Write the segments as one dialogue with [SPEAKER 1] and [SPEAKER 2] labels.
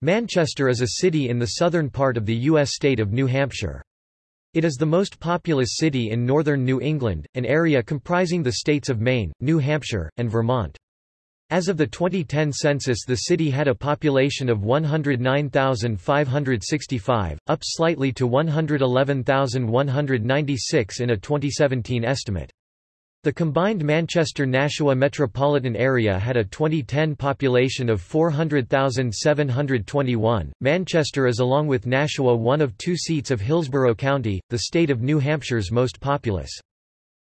[SPEAKER 1] Manchester is a city in the southern part of the U.S. state of New Hampshire. It is the most populous city in northern New England, an area comprising the states of Maine, New Hampshire, and Vermont. As of the 2010 census the city had a population of 109,565, up slightly to 111,196 in a 2017 estimate. The combined Manchester-Nashua metropolitan area had a 2010 population of 400,721. Manchester is along with Nashua one of two seats of Hillsborough County, the state of New Hampshire's most populous.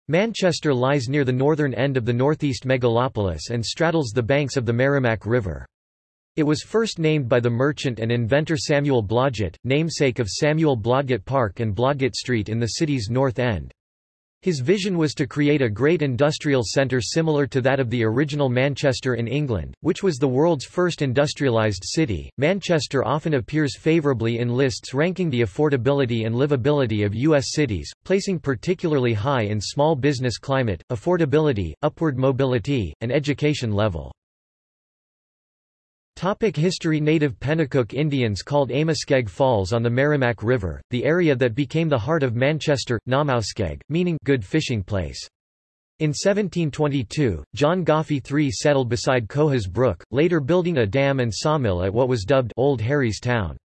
[SPEAKER 1] Manchester lies near the northern end of the northeast megalopolis and straddles the banks of the Merrimack River. It was first named by the merchant and inventor Samuel Blodgett, namesake of Samuel Blodgett Park and Blodgett Street in the city's north end. His vision was to create a great industrial centre similar to that of the original Manchester in England, which was the world's first industrialised city. Manchester often appears favourably in lists ranking the affordability and livability of U.S. cities, placing particularly high in small business climate, affordability, upward mobility, and education level. Topic history Native Pennacook Indians called Amoskeag Falls on the Merrimack River, the area that became the heart of Manchester, Namaoskeag, meaning good fishing place. In 1722, John Goffe III settled beside Cohas Brook, later building a dam and sawmill at what was dubbed Old Harry's Town.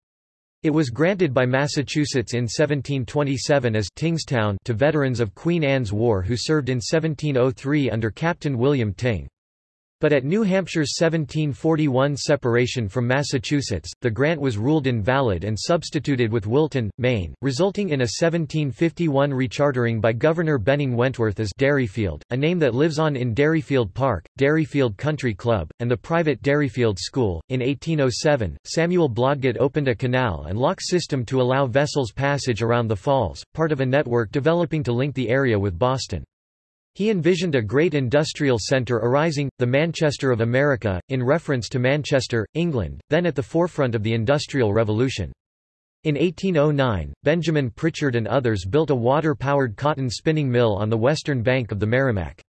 [SPEAKER 1] It was granted by Massachusetts in 1727 as Tyngstown to veterans of Queen Anne's War who served in 1703 under Captain William Tyng. But at New Hampshire's 1741 separation from Massachusetts, the grant was ruled invalid and substituted with Wilton, Maine, resulting in a 1751 rechartering by Governor Benning Wentworth as Derryfield, a name that lives on in Derryfield Park, Derryfield Country Club, and the private Derryfield School. In 1807, Samuel Blodgett opened a canal and lock system to allow vessels passage around the falls, part of a network developing to link the area with Boston. He envisioned a great industrial centre arising, the Manchester of America, in reference to Manchester, England, then at the forefront of the Industrial Revolution. In 1809, Benjamin Pritchard and others built a water-powered cotton spinning mill on the western bank of the Merrimack.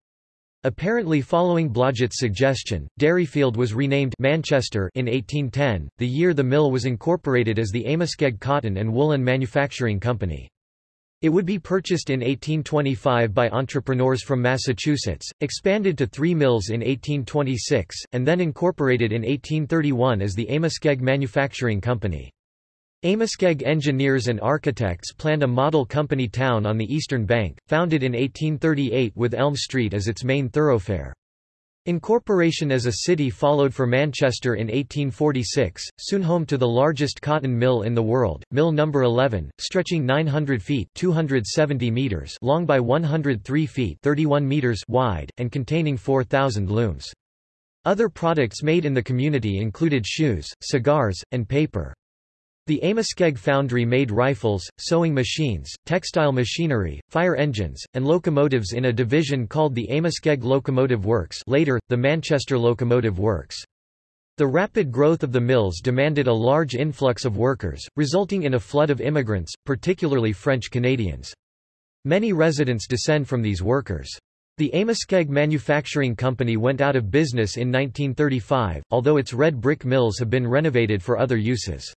[SPEAKER 1] Apparently following Blodgett's suggestion, Derryfield was renamed Manchester in 1810, the year the mill was incorporated as the Amoskeag Cotton and Woolen Manufacturing Company. It would be purchased in 1825 by entrepreneurs from Massachusetts, expanded to three mills in 1826, and then incorporated in 1831 as the Amoskeag Manufacturing Company. Amoskeag engineers and architects planned a model company town on the eastern bank, founded in 1838 with Elm Street as its main thoroughfare. Incorporation as a city followed for Manchester in 1846, soon home to the largest cotton mill in the world, Mill No. 11, stretching 900 feet 270 meters long by 103 feet 31 meters wide, and containing 4,000 looms. Other products made in the community included shoes, cigars, and paper. The Amoskeag foundry made rifles, sewing machines, textile machinery, fire engines, and locomotives in a division called the Amoskeag Locomotive Works later, the Manchester Locomotive Works. The rapid growth of the mills demanded a large influx of workers, resulting in a flood of immigrants, particularly French Canadians. Many residents descend from these workers. The Amoskeag Manufacturing Company went out of business in 1935, although its red brick mills have been renovated for other uses.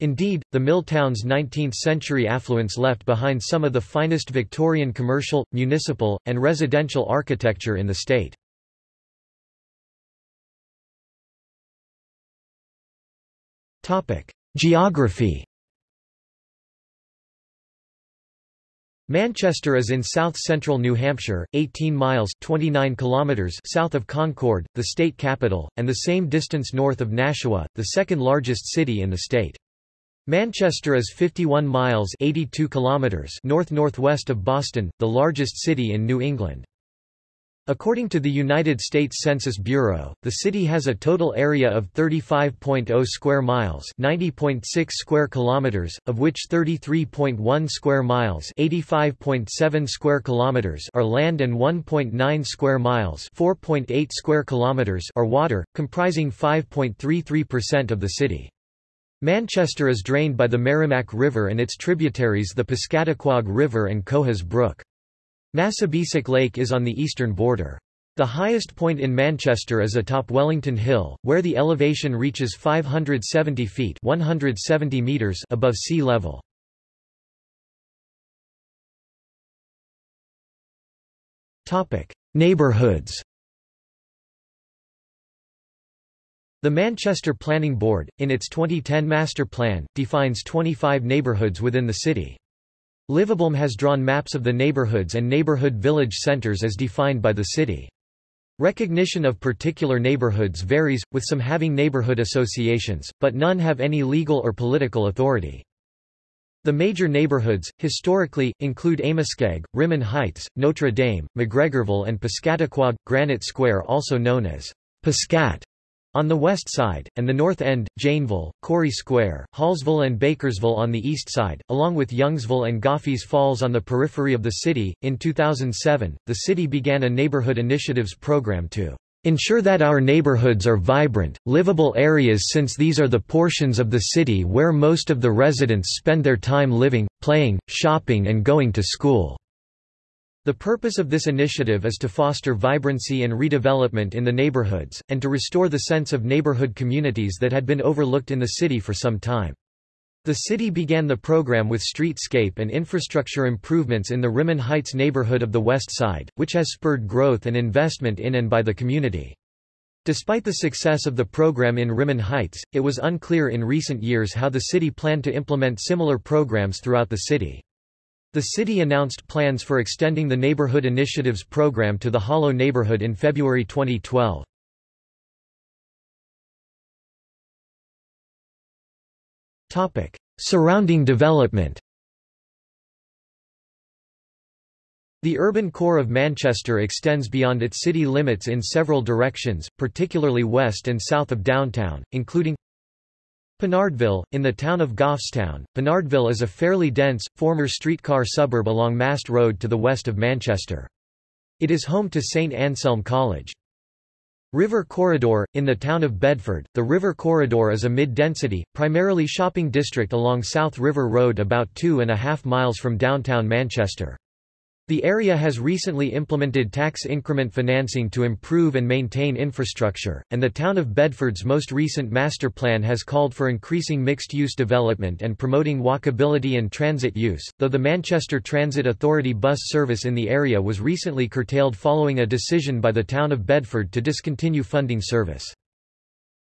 [SPEAKER 1] Indeed, the mill town's 19th-century affluence left behind some of the finest Victorian commercial, municipal, and residential architecture in the state. Geography Manchester is in south-central New Hampshire, 18 miles 29 kilometers south of Concord, the state capital, and the same distance north of Nashua, the second largest city in the state. Manchester is 51 miles 82 kilometers north-northwest of Boston, the largest city in New England. According to the United States Census Bureau, the city has a total area of 35.0 square miles, 90.6 square kilometers, of which 33.1 square miles, 85.7 square kilometers are land and 1.9 square miles, 4.8 square kilometers are water, comprising 5.33% of the city. Manchester is drained by the Merrimack River and its tributaries the Piscataquog River and Cohas Brook. Massabesic Lake is on the eastern border. The highest point in Manchester is atop Wellington Hill, where the elevation reaches 570 feet 170 meters above sea level. Neighbourhoods The Manchester Planning Board, in its 2010 Master Plan, defines 25 neighbourhoods within the city. Livablem has drawn maps of the neighbourhoods and neighbourhood village centres as defined by the city. Recognition of particular neighborhoods varies, with some having neighborhood associations, but none have any legal or political authority. The major neighborhoods, historically, include Amoskeag, Rimmon Heights, Notre Dame, McGregorville and Piscataquog, Granite Square also known as Piscat on the west side, and the North End, Janeville, Corey Square, Hallsville and Bakersville on the east side, along with Youngsville and Goffe's Falls on the periphery of the city. In 2007, the city began a neighborhood initiatives program to ensure that our neighborhoods are vibrant, livable areas since these are the portions of the city where most of the residents spend their time living, playing, shopping and going to school. The purpose of this initiative is to foster vibrancy and redevelopment in the neighborhoods, and to restore the sense of neighborhood communities that had been overlooked in the city for some time. The city began the program with streetscape and infrastructure improvements in the Rimmon Heights neighborhood of the West Side, which has spurred growth and investment in and by the community. Despite the success of the program in Rimmon Heights, it was unclear in recent years how the city planned to implement similar programs throughout the city. The city announced plans for extending the Neighborhood Initiatives program to the Hollow neighborhood in February 2012. Topic: Surrounding development. The urban core of Manchester extends beyond its city limits in several directions, particularly west and south of downtown, including Pinardville, in the town of Goffstown, Pinardville is a fairly dense, former streetcar suburb along Mast Road to the west of Manchester. It is home to St Anselm College. River Corridor, in the town of Bedford, the River Corridor is a mid-density, primarily shopping district along South River Road about two and a half miles from downtown Manchester. The area has recently implemented tax increment financing to improve and maintain infrastructure, and the town of Bedford's most recent master plan has called for increasing mixed-use development and promoting walkability and transit use, though the Manchester Transit Authority bus service in the area was recently curtailed following a decision by the town of Bedford to discontinue funding service.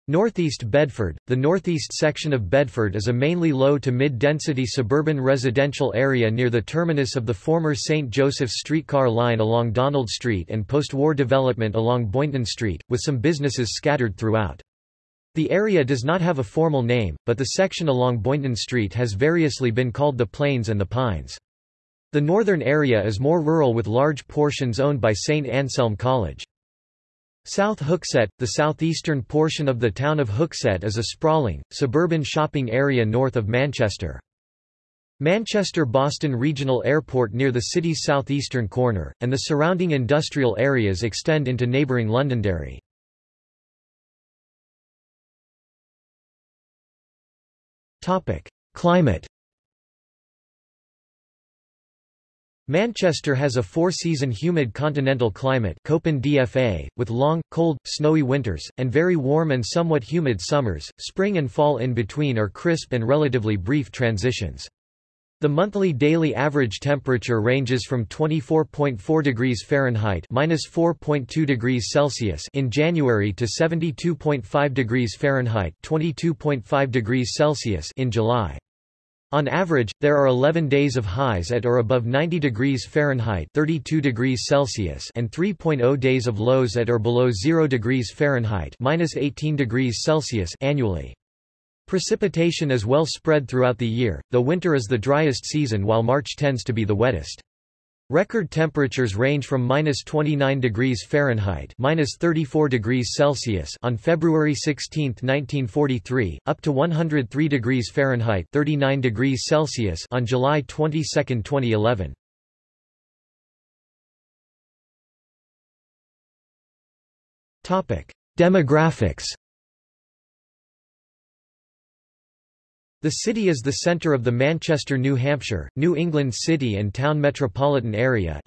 [SPEAKER 1] Northeast Bedford The northeast section of Bedford is a mainly low to mid-density suburban residential area near the terminus of the former St. Joseph's streetcar line along Donald Street and post-war development along Boynton Street, with some businesses scattered throughout. The area does not have a formal name, but the section along Boynton Street has variously been called the Plains and the Pines. The northern area is more rural with large portions owned by St. Anselm College. South Hooksett, the southeastern portion of the town of Hooksett is a sprawling, suburban shopping area north of Manchester. Manchester-Boston Regional Airport near the city's southeastern corner, and the surrounding industrial areas extend into neighbouring Londonderry. Climate Manchester has a four-season humid continental climate Köppen DFA, with long, cold, snowy winters, and very warm and somewhat humid summers. Spring and fall in between are crisp and relatively brief transitions. The monthly daily average temperature ranges from 24.4 degrees Fahrenheit (-4.2 degrees Celsius) in January to 72.5 degrees Fahrenheit (22.5 degrees Celsius) in July. On average, there are 11 days of highs at or above 90 degrees Fahrenheit 32 degrees Celsius and 3.0 days of lows at or below 0 degrees Fahrenheit minus 18 degrees Celsius annually. Precipitation is well spread throughout the year, though winter is the driest season while March tends to be the wettest. Record temperatures range from minus 29 degrees Fahrenheit minus 34 degrees Celsius on February 16, 1943, up to 103 degrees Fahrenheit 39 degrees Celsius on July 22, 2011. Topic: Demographics The city is the center of the Manchester, New Hampshire, New England City and Town Metropolitan Area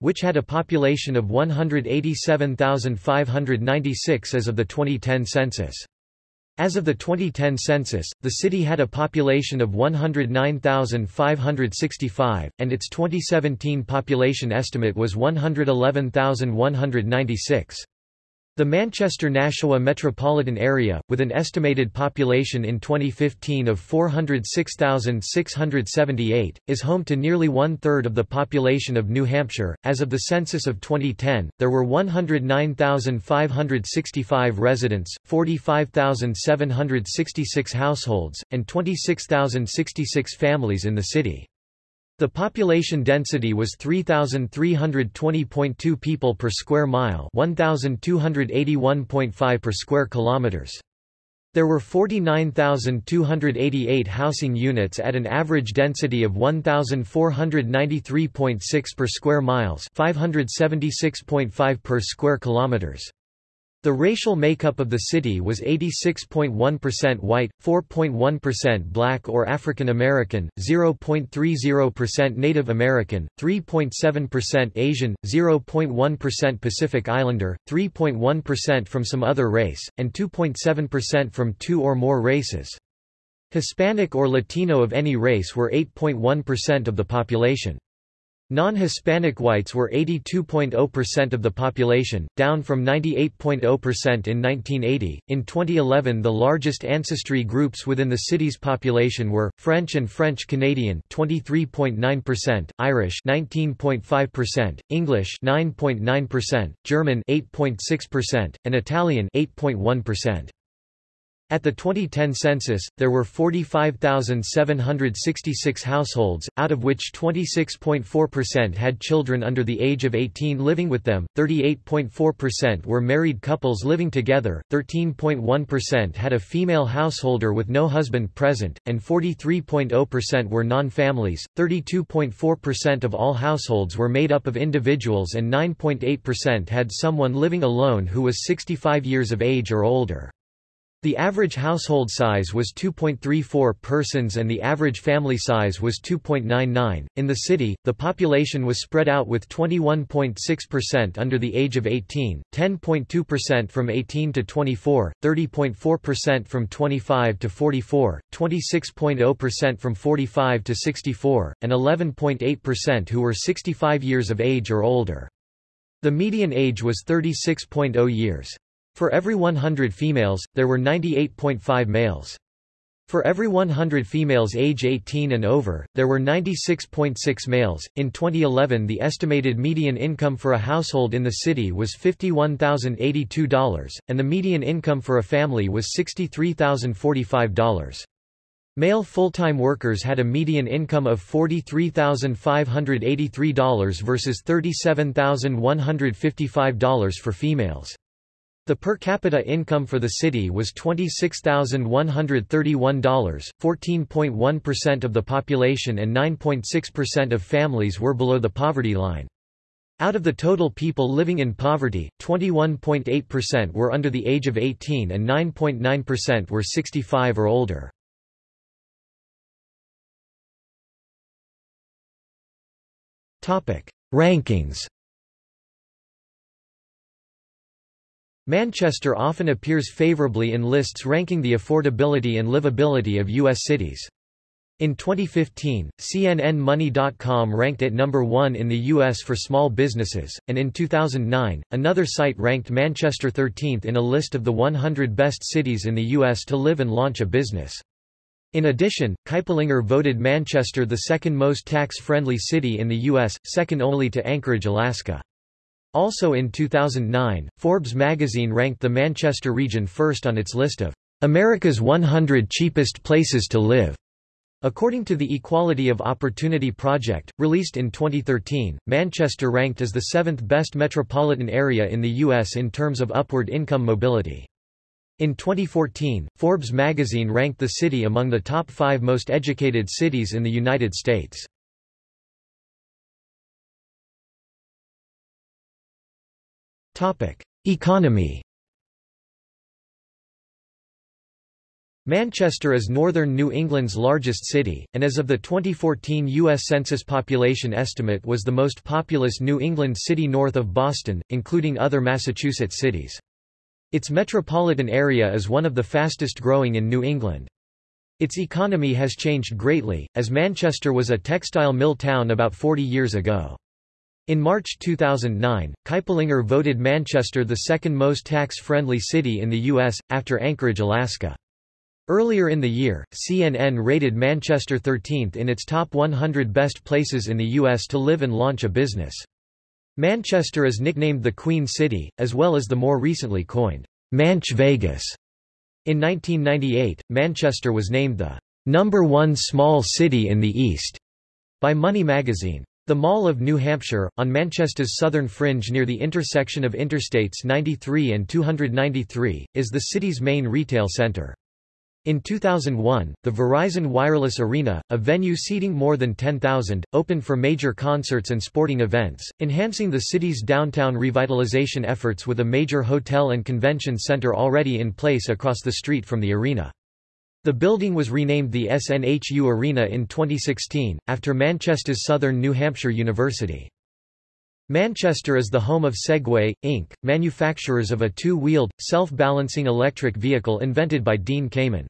[SPEAKER 1] which had a population of 187,596 as of the 2010 census. As of the 2010 census, the city had a population of 109,565, and its 2017 population estimate was 111,196. The Manchester-Nashua metropolitan area, with an estimated population in 2015 of 406,678, is home to nearly one-third of the population of New Hampshire. As of the census of 2010, there were 109,565 residents, 45,766 households, and 26,066 families in the city. The population density was 3,320.2 people per square mile 1,281.5 per square kilometers. There were 49,288 housing units at an average density of 1,493.6 per square miles 576.5 per square kilometers. The racial makeup of the city was 86.1% white, 4.1% black or African American, 0.30% Native American, 3.7% Asian, 0.1% Pacific Islander, 3.1% from some other race, and 2.7% from two or more races. Hispanic or Latino of any race were 8.1% of the population. Non-Hispanic whites were 82.0% of the population, down from 98.0% in 1980. In 2011, the largest ancestry groups within the city's population were French and French Canadian, 23.9%, Irish, 19.5%, English, 9.9%, German, 8.6%, and Italian, 8.1%. At the 2010 census, there were 45,766 households, out of which 26.4% had children under the age of 18 living with them, 38.4% were married couples living together, 13.1% had a female householder with no husband present, and 43.0% were non-families. 32.4% of all households were made up of individuals and 9.8% had someone living alone who was 65 years of age or older. The average household size was 2.34 persons and the average family size was 2.99. In the city, the population was spread out with 21.6% under the age of 18, 10.2% from 18 to 24, 30.4% from 25 to 44, 26.0% from 45 to 64, and 11.8% who were 65 years of age or older. The median age was 36.0 years. For every 100 females, there were 98.5 males. For every 100 females age 18 and over, there were 96.6 males. In 2011, the estimated median income for a household in the city was $51,082, and the median income for a family was $63,045. Male full-time workers had a median income of $43,583 versus $37,155 for females. The per capita income for the city was $26,131, 14.1% of the population and 9.6% of families were below the poverty line. Out of the total people living in poverty, 21.8% were under the age of 18 and 9.9% were 65 or older. Rankings Manchester often appears favorably in lists ranking the affordability and livability of U.S. cities. In 2015, CNNMoney.com ranked it number one in the U.S. for small businesses, and in 2009, another site ranked Manchester 13th in a list of the 100 best cities in the U.S. to live and launch a business. In addition, Kiplinger voted Manchester the second most tax-friendly city in the U.S., second only to Anchorage, Alaska. Also in 2009, Forbes magazine ranked the Manchester region first on its list of America's 100 cheapest places to live. According to the Equality of Opportunity Project, released in 2013, Manchester ranked as the seventh best metropolitan area in the U.S. in terms of upward income mobility. In 2014, Forbes magazine ranked the city among the top five most educated cities in the United States. Economy Manchester is northern New England's largest city, and as of the 2014 U.S. Census population estimate was the most populous New England city north of Boston, including other Massachusetts cities. Its metropolitan area is one of the fastest growing in New England. Its economy has changed greatly, as Manchester was a textile mill town about 40 years ago. In March 2009, Kiplinger voted Manchester the second most tax-friendly city in the U.S., after Anchorage, Alaska. Earlier in the year, CNN rated Manchester 13th in its top 100 best places in the U.S. to live and launch a business. Manchester is nicknamed the Queen City, as well as the more recently coined, Manch Vegas. In 1998, Manchester was named the number one small city in the East by Money magazine. The Mall of New Hampshire, on Manchester's southern fringe near the intersection of Interstates 93 and 293, is the city's main retail center. In 2001, the Verizon Wireless Arena, a venue seating more than 10,000, opened for major concerts and sporting events, enhancing the city's downtown revitalization efforts with a major hotel and convention center already in place across the street from the arena. The building was renamed the SNHU Arena in 2016, after Manchester's Southern New Hampshire University. Manchester is the home of Segway, Inc., manufacturers of a two-wheeled, self-balancing electric vehicle invented by Dean Kamen.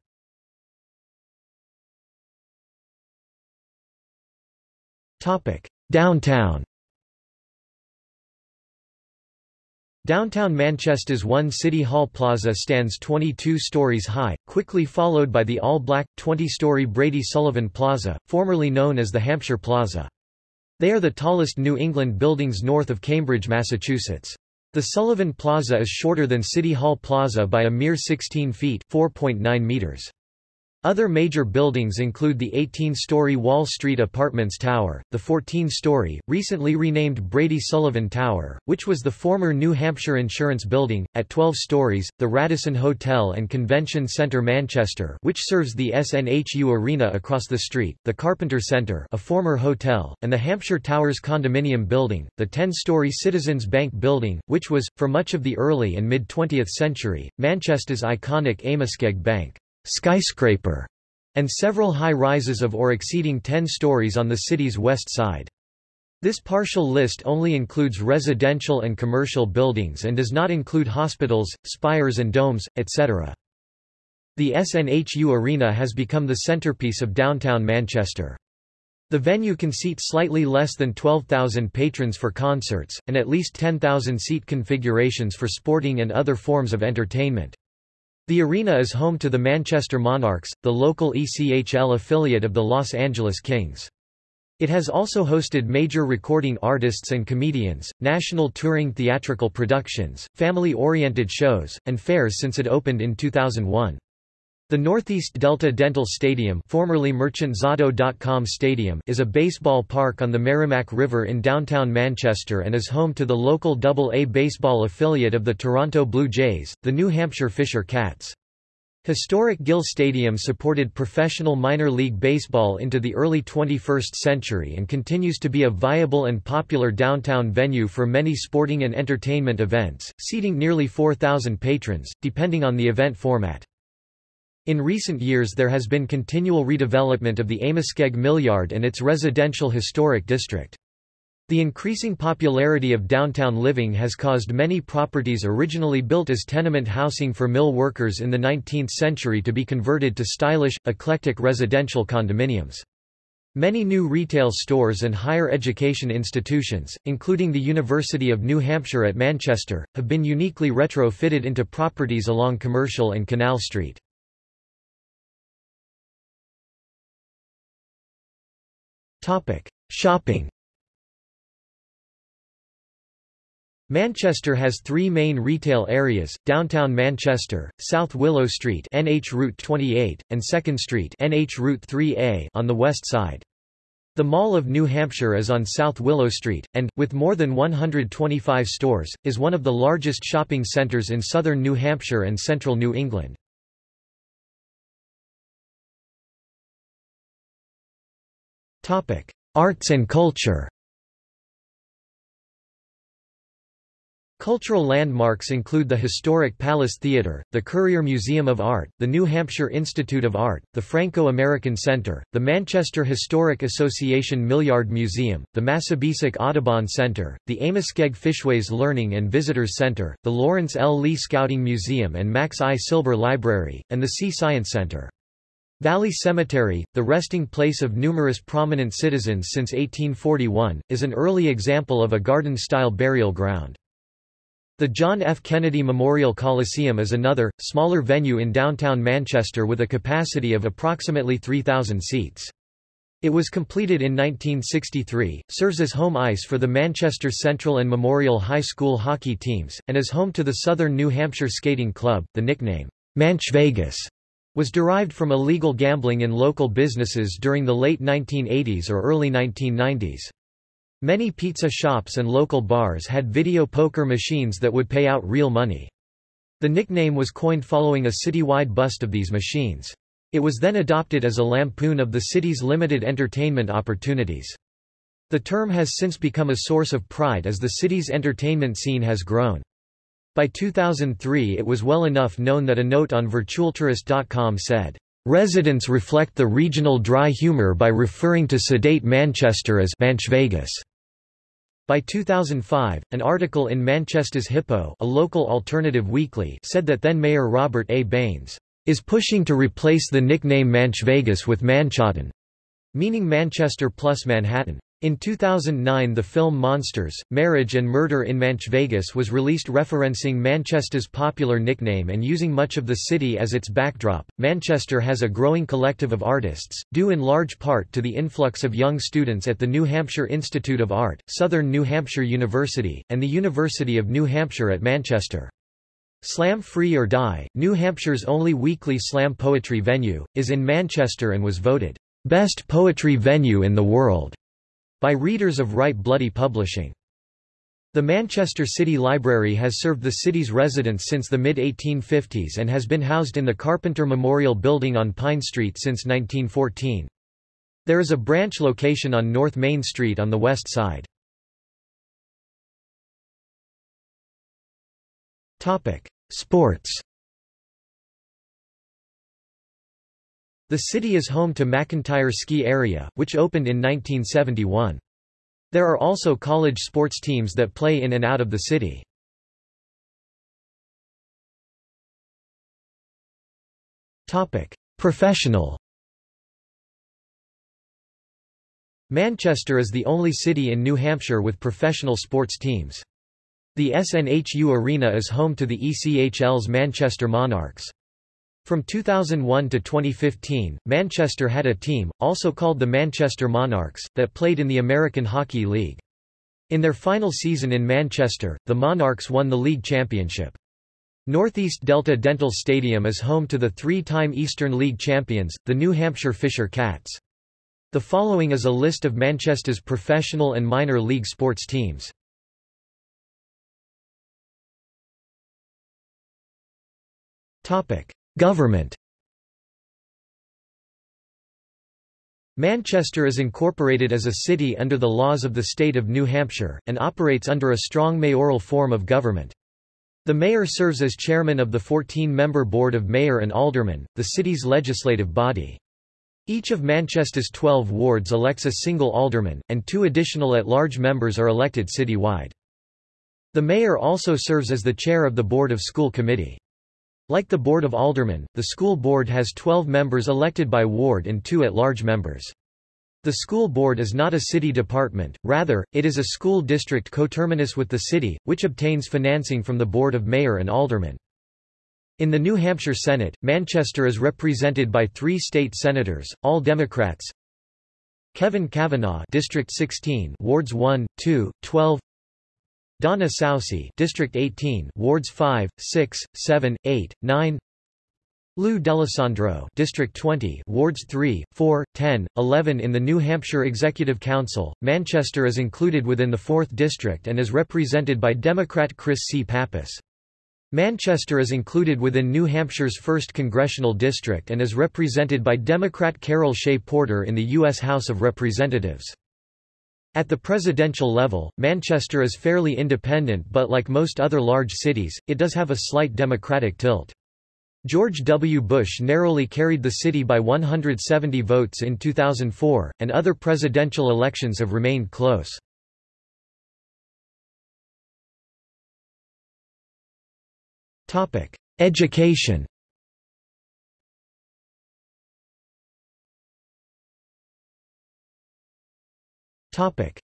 [SPEAKER 1] Downtown Downtown Manchester's One City Hall Plaza stands 22 stories high, quickly followed by the all-black, 20-story Brady Sullivan Plaza, formerly known as the Hampshire Plaza. They are the tallest New England buildings north of Cambridge, Massachusetts. The Sullivan Plaza is shorter than City Hall Plaza by a mere 16 feet 4.9 meters. Other major buildings include the 18-story Wall Street Apartments Tower, the 14-story, recently renamed Brady Sullivan Tower, which was the former New Hampshire Insurance Building, at 12 stories, the Radisson Hotel and Convention Center Manchester which serves the SNHU Arena across the street, the Carpenter Center a former hotel, and the Hampshire Towers Condominium Building, the 10-story Citizens Bank Building, which was, for much of the early and mid-20th century, Manchester's iconic Amoskeag Bank skyscraper, and several high-rises of or exceeding 10 stories on the city's west side. This partial list only includes residential and commercial buildings and does not include hospitals, spires and domes, etc. The SNHU Arena has become the centerpiece of downtown Manchester. The venue can seat slightly less than 12,000 patrons for concerts, and at least 10,000 seat configurations for sporting and other forms of entertainment. The arena is home to the Manchester Monarchs, the local ECHL affiliate of the Los Angeles Kings. It has also hosted major recording artists and comedians, national touring theatrical productions, family-oriented shows, and fairs since it opened in 2001. The Northeast Delta Dental Stadium, formerly Stadium is a baseball park on the Merrimack River in downtown Manchester and is home to the local Double-A baseball affiliate of the Toronto Blue Jays, the New Hampshire Fisher Cats. Historic Gill Stadium supported professional minor league baseball into the early 21st century and continues to be a viable and popular downtown venue for many sporting and entertainment events, seating nearly 4,000 patrons, depending on the event format. In recent years there has been continual redevelopment of the Amoskeag Millyard and its residential historic district. The increasing popularity of downtown living has caused many properties originally built as tenement housing for mill workers in the 19th century to be converted to stylish, eclectic residential condominiums. Many new retail stores and higher education institutions, including the University of New Hampshire at Manchester, have been uniquely retrofitted into properties along Commercial and Canal Street. Topic: Shopping. Manchester has three main retail areas, Downtown Manchester, South Willow Street NH Route 28, and 2nd Street NH Route 3A on the west side. The Mall of New Hampshire is on South Willow Street, and, with more than 125 stores, is one of the largest shopping centers in southern New Hampshire and central New England. Arts and culture Cultural landmarks include the historic Palace Theatre, the Currier Museum of Art, the New Hampshire Institute of Art, the Franco-American Centre, the Manchester Historic Association Millyard Museum, the Massabesic Audubon Centre, the Amoskeag Fishways Learning and Visitors Centre, the Lawrence L. Lee Scouting Museum and Max I. Silver Library, and the SEE Science Centre. Valley Cemetery, the resting place of numerous prominent citizens since 1841, is an early example of a garden-style burial ground. The John F. Kennedy Memorial Coliseum is another, smaller venue in downtown Manchester with a capacity of approximately 3,000 seats. It was completed in 1963, serves as home ice for the Manchester Central and Memorial High School hockey teams, and is home to the Southern New Hampshire Skating Club. The nickname, Manch Vegas, was derived from illegal gambling in local businesses during the late 1980s or early 1990s. Many pizza shops and local bars had video poker machines that would pay out real money. The nickname was coined following a citywide bust of these machines. It was then adopted as a lampoon of the city's limited entertainment opportunities. The term has since become a source of pride as the city's entertainment scene has grown. By 2003 it was well enough known that a note on virtualtourist.com said, Residents reflect the regional dry humor by referring to sedate Manchester as Manch Vegas. By 2005, an article in Manchester's Hippo a local alternative weekly said that then-Mayor Robert A. Baines is pushing to replace the nickname Manch Vegas with Manchottan, meaning Manchester plus Manhattan. In 2009 the film Monsters, Marriage and Murder in Manch Vegas was released referencing Manchester's popular nickname and using much of the city as its backdrop. Manchester has a growing collective of artists, due in large part to the influx of young students at the New Hampshire Institute of Art, Southern New Hampshire University, and the University of New Hampshire at Manchester. Slam Free or Die, New Hampshire's only weekly slam poetry venue, is in Manchester and was voted best poetry venue in the world by readers of Write Bloody Publishing. The Manchester City Library has served the city's residents since the mid-1850s and has been housed in the Carpenter Memorial Building on Pine Street since 1914. There is a branch location on North Main Street on the west side. Sports The city is home to McIntyre Ski Area, which opened in 1971. There are also college sports teams that play in and out of the city. Professional Manchester is the only city in New Hampshire with professional sports teams. The SNHU Arena is home to the ECHL's Manchester Monarchs. From 2001 to 2015, Manchester had a team, also called the Manchester Monarchs, that played in the American Hockey League. In their final season in Manchester, the Monarchs won the league championship. Northeast Delta Dental Stadium is home to the three-time Eastern League champions, the New Hampshire Fisher Cats. The following is a list of Manchester's professional and minor league sports teams. Topic: Government Manchester is incorporated as a city under the laws of the state of New Hampshire, and operates under a strong mayoral form of government. The mayor serves as chairman of the 14-member Board of Mayor and Aldermen, the city's legislative body. Each of Manchester's 12 wards elects a single alderman, and two additional at-large members are elected citywide. The mayor also serves as the chair of the Board of School Committee. Like the Board of Aldermen, the school board has 12 members elected by ward and two at-large members. The school board is not a city department, rather, it is a school district coterminous with the city, which obtains financing from the Board of Mayor and Aldermen. In the New Hampshire Senate, Manchester is represented by three state senators, all Democrats. Kevin Cavanaugh District 16 Wards 1, 2, 12 Donna Soucy District 18 Wards 5, 6, 7, 8, 9 Lou D'Alessandro District 20 Wards 3, 4, 10, 11 in the New Hampshire Executive Council, Manchester is included within the 4th District and is represented by Democrat Chris C. Pappas. Manchester is included within New Hampshire's 1st Congressional District and is represented by Democrat Carol Shea Porter in the U.S. House of Representatives. At the presidential level, Manchester is fairly independent but like most other large cities, it does have a slight democratic tilt. George W. Bush narrowly carried the city by 170 votes in 2004, and other presidential elections have remained close. Education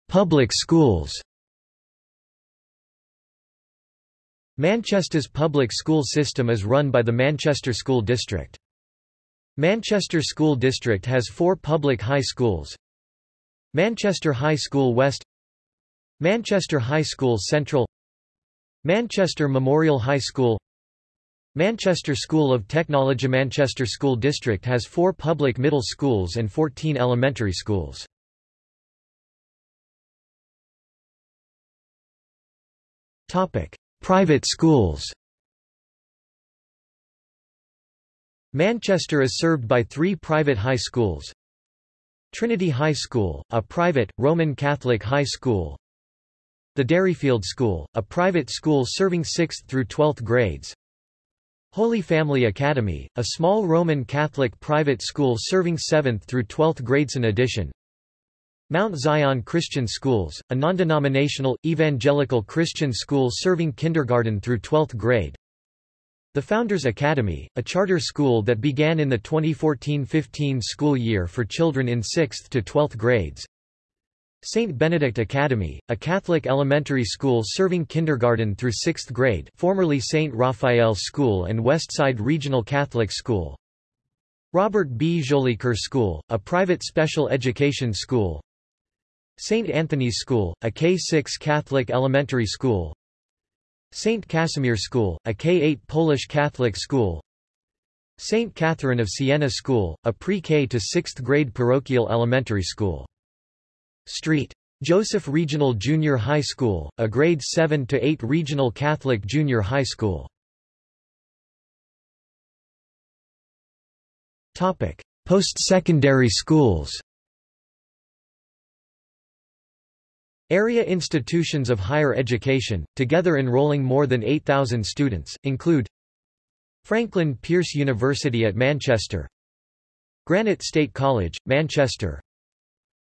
[SPEAKER 1] Public schools Manchester's public school system is run by the Manchester School District. Manchester School District has four public high schools. Manchester High School West Manchester High School Central Manchester Memorial High School Manchester School of Technology Manchester School District has four public middle schools and 14 elementary schools. Topic: Private schools Manchester is served by three private high schools. Trinity High School, a private, Roman Catholic high school. The Derryfield School, a private school serving 6th through 12th grades. Holy Family Academy, a small Roman Catholic private school serving 7th through 12th grades. In addition, Mount Zion Christian Schools, a non-denominational, evangelical Christian school serving kindergarten through 12th grade. The Founders Academy, a charter school that began in the 2014-15 school year for children in 6th to 12th grades. St. Benedict Academy, a Catholic elementary school serving kindergarten through 6th grade formerly St. Raphael School and Westside Regional Catholic School. Robert B. Jolicoeur School, a private special education school. St. Anthony's School, a K-6 Catholic elementary school St. Casimir School, a K-8 Polish Catholic school St. Catherine of Siena School, a pre-K to 6th grade parochial elementary school. St. Joseph Regional Junior High School, a grade 7 to 8 regional Catholic junior high school. Topic: Post-secondary schools Area institutions of higher education, together enrolling more than 8,000 students, include Franklin Pierce University at Manchester Granite State College, Manchester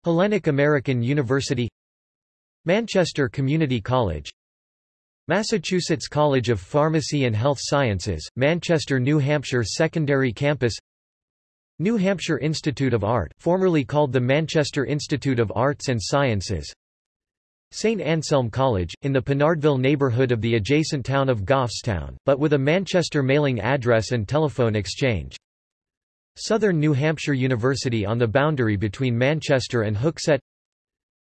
[SPEAKER 1] Hellenic American University Manchester Community College Massachusetts College of Pharmacy and Health Sciences, Manchester New Hampshire Secondary Campus New Hampshire Institute of Art formerly called the Manchester Institute of Arts and Sciences St. Anselm College, in the Pinardville neighborhood of the adjacent town of Goffstown, but with a Manchester mailing address and telephone exchange. Southern New Hampshire University on the boundary between Manchester and Hooksett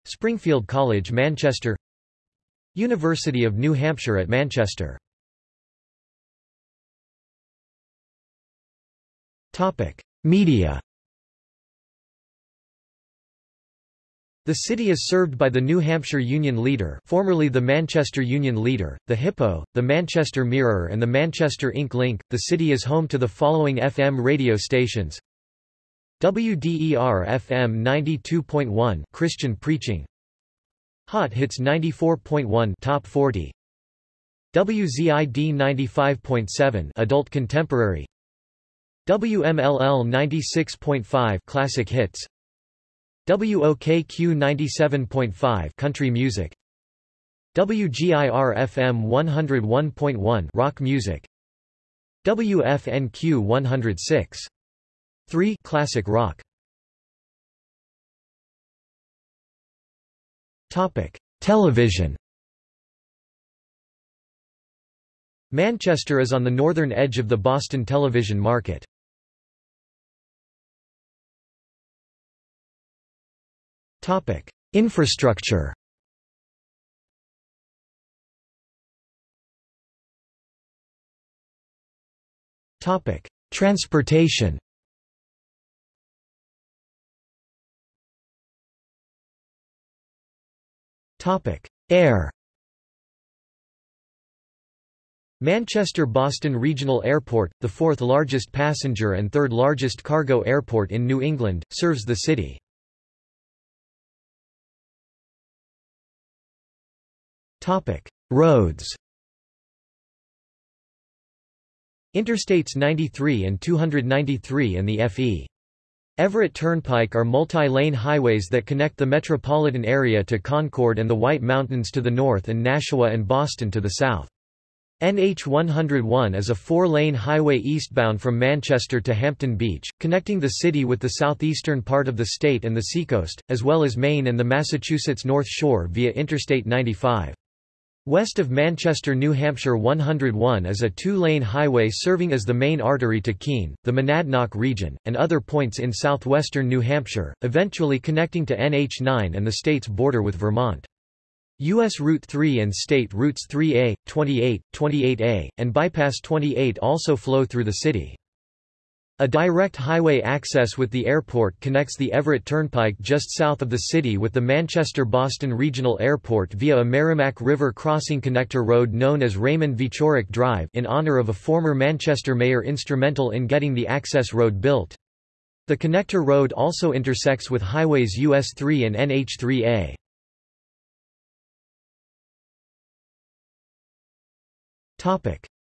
[SPEAKER 1] Springfield College Manchester University of New Hampshire at Manchester Media The city is served by the New Hampshire Union Leader formerly the Manchester Union Leader, the Hippo, the Manchester Mirror and the Manchester Ink Link. The city is home to the following FM radio stations. WDER FM 92.1 Christian Preaching Hot Hits 94.1 Top 40 WZID 95.7 Adult Contemporary WMLL 96.5 Classic Hits WOKQ 97.5 Country Music. WGIR FM 101.1 Rock Music. WFNQ 106 3 Classic Rock. Topic Television. Manchester is on the northern edge of the Boston television market. Topic: Infrastructure. Topic: Transportation. Topic: Air. Manchester-Boston Regional Airport, the fourth largest passenger and third largest cargo airport in New England, serves the city. Topic: Roads. Interstates 93 and 293 and the FE. Everett Turnpike are multi-lane highways that connect the metropolitan area to Concord and the White Mountains to the north and Nashua and Boston to the south. NH 101 is a four-lane highway eastbound from Manchester to Hampton Beach, connecting the city with the southeastern part of the state and the seacoast, as well as Maine and the Massachusetts North Shore via Interstate 95. West of Manchester New Hampshire 101 is a two-lane highway serving as the main artery to Keene, the Monadnock region, and other points in southwestern New Hampshire, eventually connecting to NH 9 and the state's border with Vermont. U.S. Route 3 and state routes 3A, 28, 28A, and Bypass 28 also flow through the city. A direct highway access with the airport connects the Everett Turnpike just south of the city with the Manchester-Boston Regional Airport via a Merrimack River crossing connector road known as Raymond Wieczorek Drive in honor of a former Manchester mayor instrumental in getting the access road built. The connector road also intersects with highways US 3 and NH3A.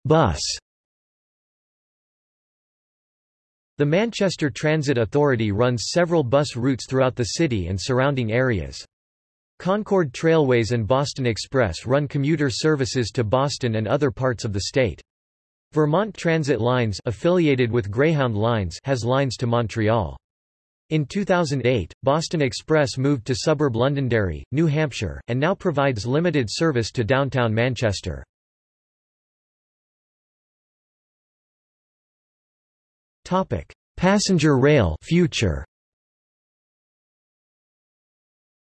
[SPEAKER 1] Bus The Manchester Transit Authority runs several bus routes throughout the city and surrounding areas. Concord Trailways and Boston Express run commuter services to Boston and other parts of the state. Vermont Transit Lines affiliated with Greyhound Lines has lines to Montreal. In 2008, Boston Express moved to suburb Londonderry, New Hampshire, and now provides limited service to downtown Manchester. Topic: Passenger rail future.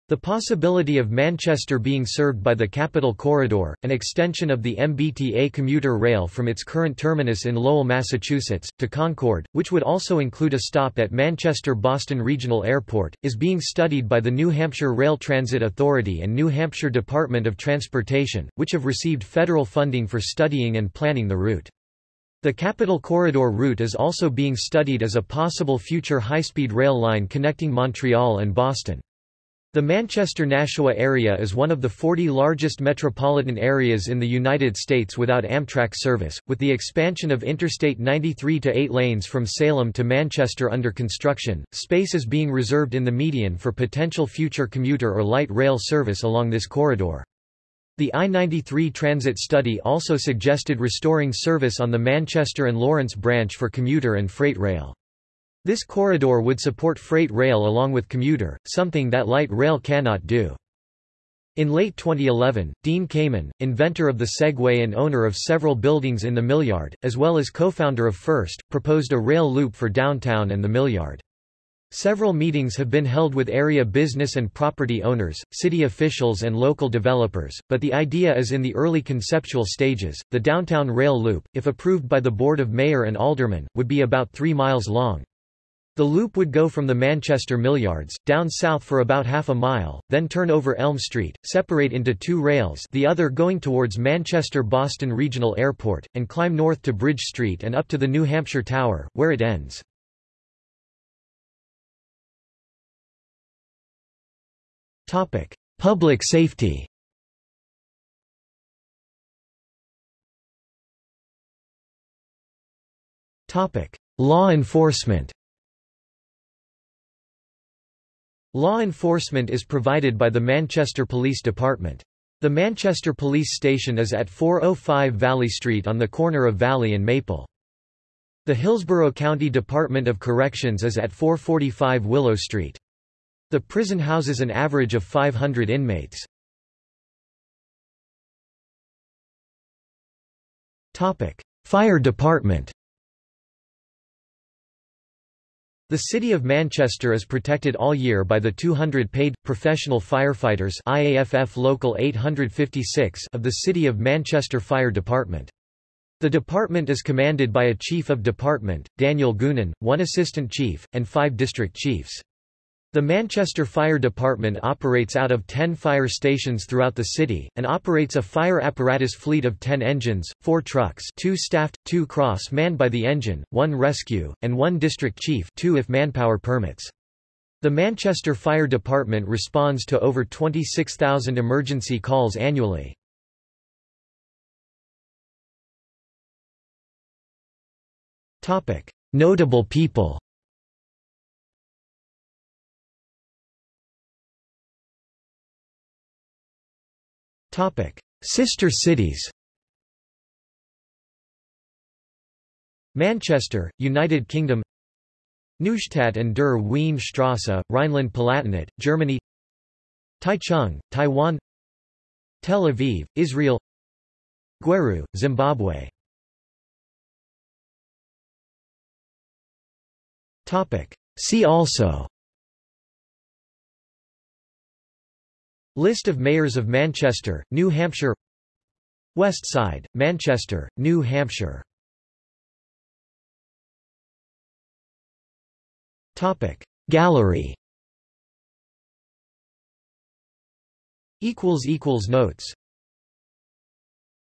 [SPEAKER 1] The possibility of Manchester being served by the Capitol Corridor, an extension of the MBTA commuter rail from its current terminus in Lowell, Massachusetts, to Concord, which would also include a stop at Manchester-Boston Regional Airport, is being studied by the New Hampshire Rail Transit Authority and New Hampshire Department of Transportation, which have received federal funding for studying and planning the route. The Capitol Corridor route is also being studied as a possible future high-speed rail line connecting Montreal and Boston. The Manchester-Nashua area is one of the 40 largest metropolitan areas in the United States without Amtrak service, with the expansion of Interstate 93 to eight lanes from Salem to Manchester under construction. Space is being reserved in the median for potential future commuter or light rail service along this corridor. The I-93 transit study also suggested restoring service on the Manchester and Lawrence branch for commuter and freight rail. This corridor would support freight rail along with commuter, something that light rail cannot do. In late 2011, Dean Kamen, inventor of the Segway and owner of several buildings in the Millyard, as well as co-founder of FIRST, proposed a rail loop for downtown and the Millyard. Several meetings have been held with area business and property owners, city officials, and local developers, but the idea is in the early conceptual stages. The downtown rail loop, if approved by the Board of Mayor and Aldermen, would be about three miles long. The loop would go from the Manchester Millyards, down south for about half a mile, then turn over Elm Street, separate into two rails the other going towards Manchester-Boston Regional Airport, and climb north to Bridge Street and up to the New Hampshire Tower, where it ends. Topic: Public safety. Topic: Law enforcement. Law enforcement is provided by the Manchester Police Department. The Manchester Police Station is at 405 Valley Street on the corner of Valley and Maple. The Hillsborough County Department of Corrections is at 445 Willow Street. The prison houses an average of 500 inmates. Fire department The City of Manchester is protected all year by the 200 paid, professional firefighters IAFF Local 856 of the City of Manchester Fire Department. The department is commanded by a Chief of Department, Daniel Goonan, one Assistant Chief, and five District Chiefs. The Manchester Fire Department operates out of 10 fire stations throughout the city, and operates a fire apparatus fleet of 10 engines, 4 trucks 2 staffed, 2 cross-manned by the engine, 1 rescue, and 1 district chief 2 if manpower permits. The Manchester Fire Department responds to over 26,000 emergency calls annually. Notable people Sister cities. Manchester, United Kingdom. Neustadt an der Weinstraße, Rhineland-Palatinate, Germany. Taichung, Taiwan. Tel Aviv, Israel. Gweru, Zimbabwe. See also List of mayors of Manchester, New Hampshire West Side, Manchester, New Hampshire. Gallery equals equals Notes